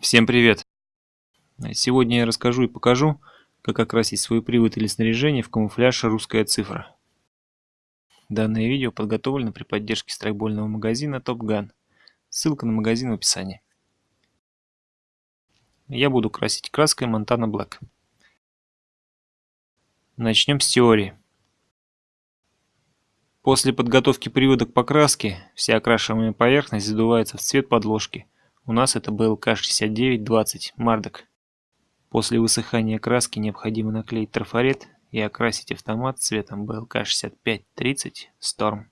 Всем привет! Сегодня я расскажу и покажу, как окрасить свой привод или снаряжение в камуфляж «Русская цифра». Данное видео подготовлено при поддержке страйкбольного магазина Top Gun. Ссылка на магазин в описании. Я буду красить краской Montana Black. Начнем с теории. После подготовки привода к покраске, вся окрашиваемая поверхность задувается в цвет подложки – у нас это БЛК-6920 Мардок. После высыхания краски необходимо наклеить трафарет и окрасить автомат цветом БЛК-6530 Storm.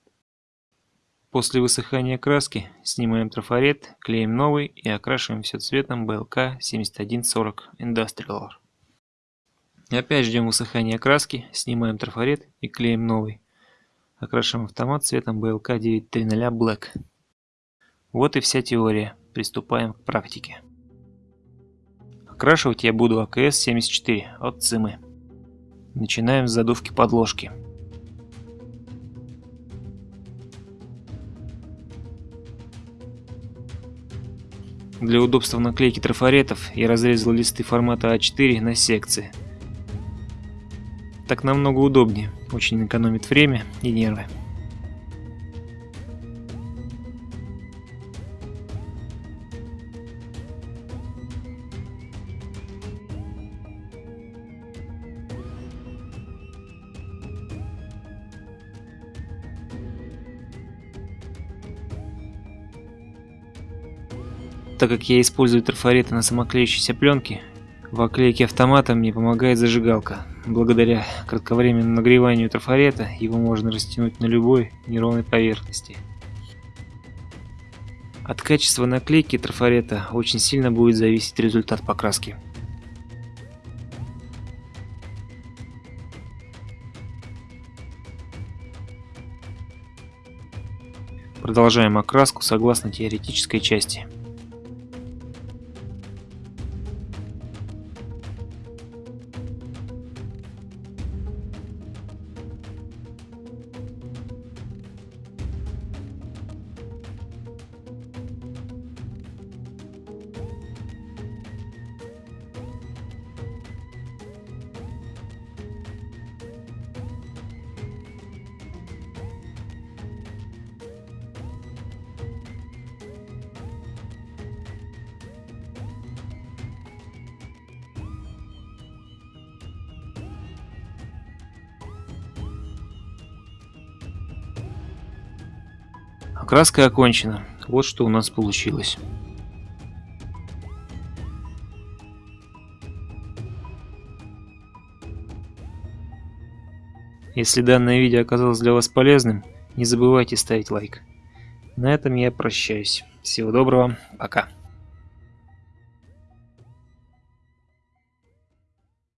После высыхания краски снимаем трафарет, клеим новый и окрашиваем все цветом БЛК-7140 Industrial. Опять ждем высыхания краски, снимаем трафарет и клеим новый. Окрашиваем автомат цветом БЛК-930 Black. Вот и вся теория. Приступаем к практике. Окрашивать я буду АКС-74 от ЦИМы. Начинаем с задувки подложки. Для удобства наклейки трафаретов я разрезал листы формата А4 на секции. Так намного удобнее, очень экономит время и нервы. Так как я использую трафареты на самоклеющейся пленке, в оклейке автомата мне помогает зажигалка. Благодаря кратковременному нагреванию трафарета его можно растянуть на любой неровной поверхности. От качества наклейки трафарета очень сильно будет зависеть результат покраски. Продолжаем окраску согласно теоретической части. Краска окончена. Вот что у нас получилось. Если данное видео оказалось для вас полезным, не забывайте ставить лайк. На этом я прощаюсь. Всего доброго, пока.